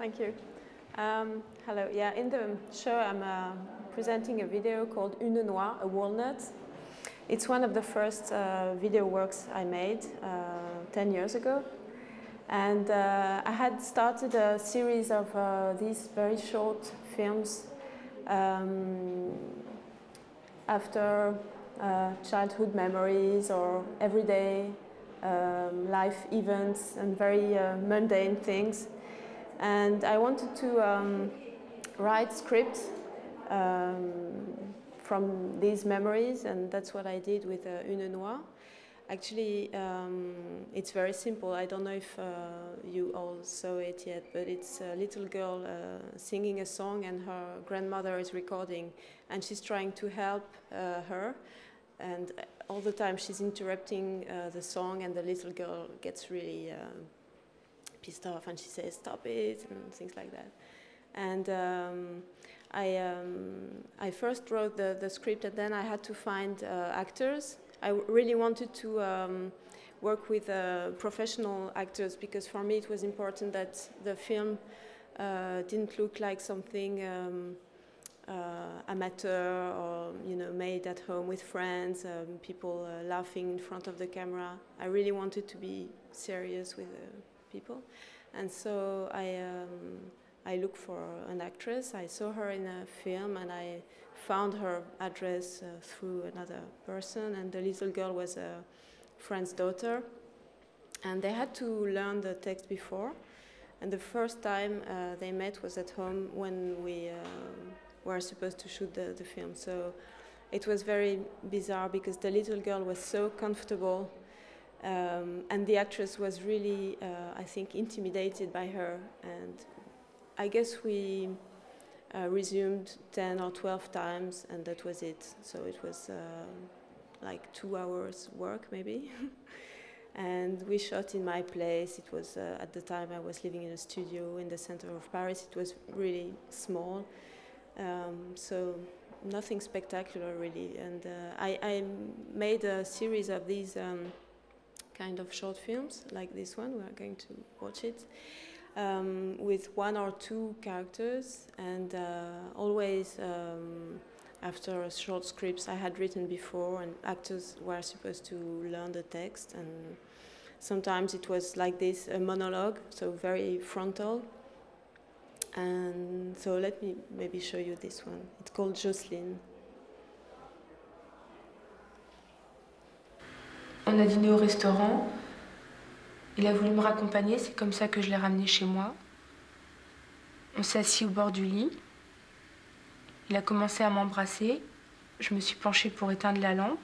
Thank you. Um, hello. Yeah, in the show, I'm uh, presenting a video called Une Noix, a walnut. It's one of the first uh, video works I made uh, 10 years ago. And uh, I had started a series of uh, these very short films um, after uh, childhood memories or everyday um, life events and very mundane things. And I wanted to um, write scripts um, from these memories, and that's what I did with uh, Une Noix. Actually, um, it's very simple. I don't know if uh, you all saw it yet, but it's a little girl uh, singing a song and her grandmother is recording and she's trying to help uh, her. And all the time she's interrupting uh, the song and the little girl gets really uh, pissed off and she says, stop it, and things like that. And um, I, um, I first wrote the, the script and then I had to find uh, actors. I really wanted to um, work with uh, professional actors because for me it was important that the film uh, didn't look like something um, uh, amateur or you know made at home with friends, um, people uh, laughing in front of the camera. I really wanted to be serious with uh, people. And so I, um, I looked for an actress. I saw her in a film and I found her address uh, through another person. And the little girl was a friend's daughter. And they had to learn the text before. And the first time uh, they met was at home when we uh, were supposed to shoot the, the film. So it was very bizarre because the little girl was so comfortable um, and the actress was really, uh, I think, intimidated by her. And I guess we uh, resumed 10 or 12 times, and that was it. So it was uh, like two hours work, maybe. and we shot in my place. It was, uh, at the time, I was living in a studio in the center of Paris. It was really small. Um, so nothing spectacular, really. And uh, I, I, made a series of these. Um, kind of short films like this one. We are going to watch it um, with one or two characters and uh, always um, after short scripts I had written before and actors were supposed to learn the text and sometimes it was like this, a monologue, so very frontal. And so let me maybe show you this one. It's called Jocelyne. On a dîné au restaurant. Il a voulu me raccompagner, c'est comme ça que je l'ai ramené chez moi. On s'est assis au bord du lit. Il a commencé à m'embrasser. Je me suis penchée pour éteindre la lampe.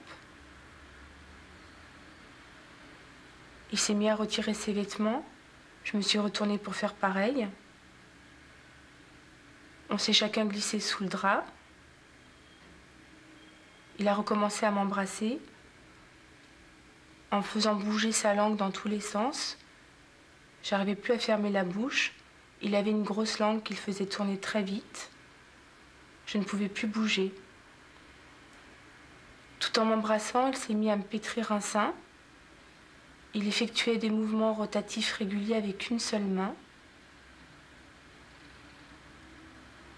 Il s'est mis à retirer ses vêtements. Je me suis retournée pour faire pareil. On s'est chacun glissé sous le drap. Il a recommencé à m'embrasser en faisant bouger sa langue dans tous les sens. J'arrivais plus à fermer la bouche. Il avait une grosse langue qu'il faisait tourner très vite. Je ne pouvais plus bouger. Tout en m'embrassant, il s'est mis à me pétrir un sein. Il effectuait des mouvements rotatifs réguliers avec une seule main.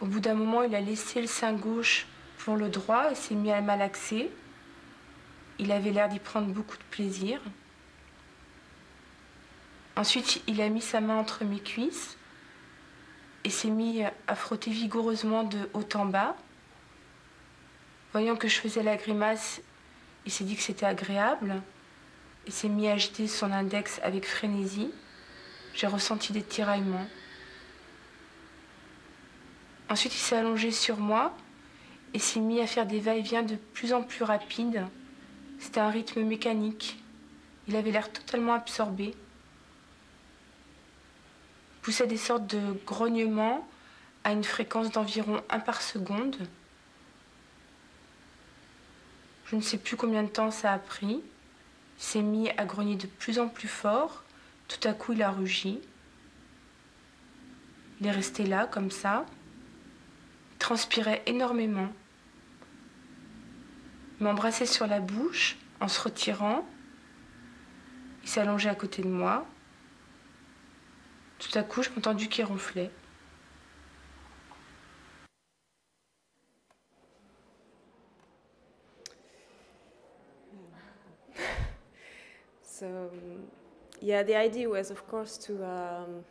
Au bout d'un moment, il a laissé le sein gauche pour le droit et s'est mis à malaxer. Il avait l'air d'y prendre beaucoup de plaisir. Ensuite, il a mis sa main entre mes cuisses et s'est mis à frotter vigoureusement de haut en bas. Voyant que je faisais la grimace, il s'est dit que c'était agréable et s'est mis à agiter son index avec frénésie. J'ai ressenti des tiraillements. Ensuite, il s'est allongé sur moi et s'est mis à faire des va-et-vient de plus en plus rapides. C'était un rythme mécanique. Il avait l'air totalement absorbé. Il poussait des sortes de grognements à une fréquence d'environ 1 par seconde. Je ne sais plus combien de temps ça a pris. Il s'est mis à grogner de plus en plus fort. Tout à coup, il a rugi. Il est resté là, comme ça. Il transpirait énormément m'embrasser sur la bouche en se retirant. Il s'allongeait à côté de moi. Tout à coup, je m'entendis qu'il ronflait. So, yeah, the idea was, of course, to um,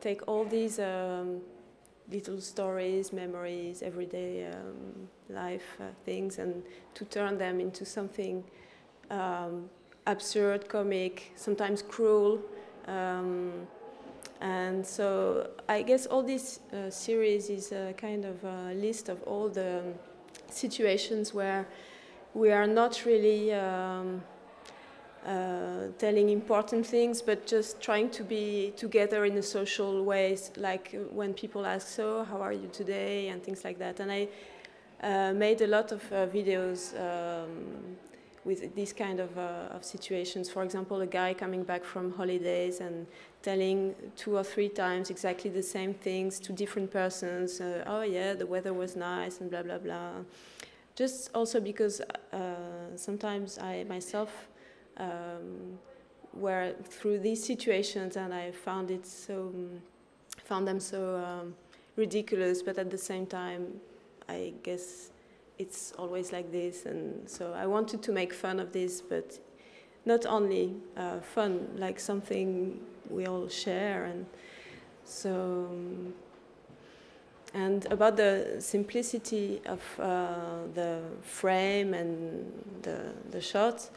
take all these um, little stories, memories, everyday um, life uh, things, and to turn them into something um, absurd, comic, sometimes cruel. Um, and so I guess all this uh, series is a kind of a list of all the situations where we are not really um, uh, telling important things, but just trying to be together in a social ways, like when people ask, so how are you today, and things like that. And I uh, made a lot of uh, videos um, with these kind of, uh, of situations. For example, a guy coming back from holidays and telling two or three times exactly the same things to different persons. Uh, oh yeah, the weather was nice and blah, blah, blah. Just also because uh, sometimes I myself um, were through these situations and I found it so, found them so um, ridiculous, but at the same time, I guess it's always like this. And so I wanted to make fun of this, but not only uh, fun, like something we all share. And so, um, and about the simplicity of uh, the frame and the, the shot,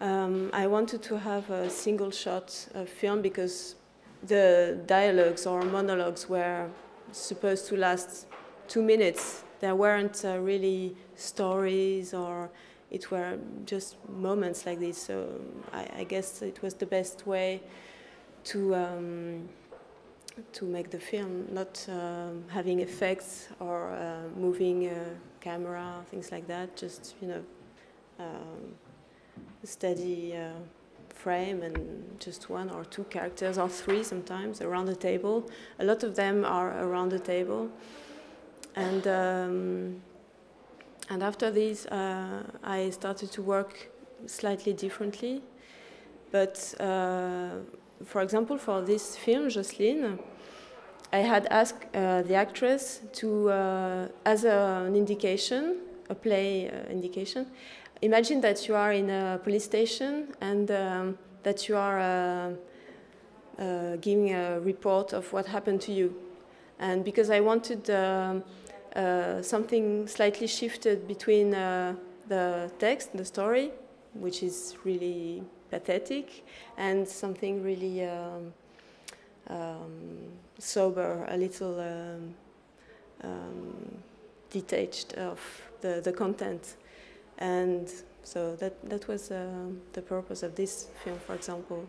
um, I wanted to have a single shot of film because the dialogues or monologues were supposed to last two minutes. There weren't uh, really stories or it were just moments like this. So I, I guess it was the best way to um, to make the film, not um, having effects or uh, moving camera, things like that. Just you know, um, steady uh, frame and just one or two characters or three sometimes around the table. A lot of them are around the table, and um, and after this, uh, I started to work slightly differently, but. Uh, for example, for this film, Jocelyne, I had asked uh, the actress to, uh, as a, an indication, a play uh, indication, imagine that you are in a police station and um, that you are uh, uh, giving a report of what happened to you. And because I wanted um, uh, something slightly shifted between the text, the story, which is really pathetic, and something really um, um, sober, a little um, um, detached of the, the content. And so that, that was uh, the purpose of this film, for example.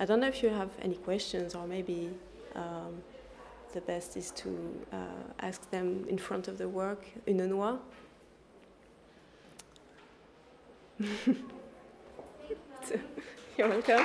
I don't know if you have any questions or maybe um, the best is to uh, ask them in front of the work, une noix. You're welcome.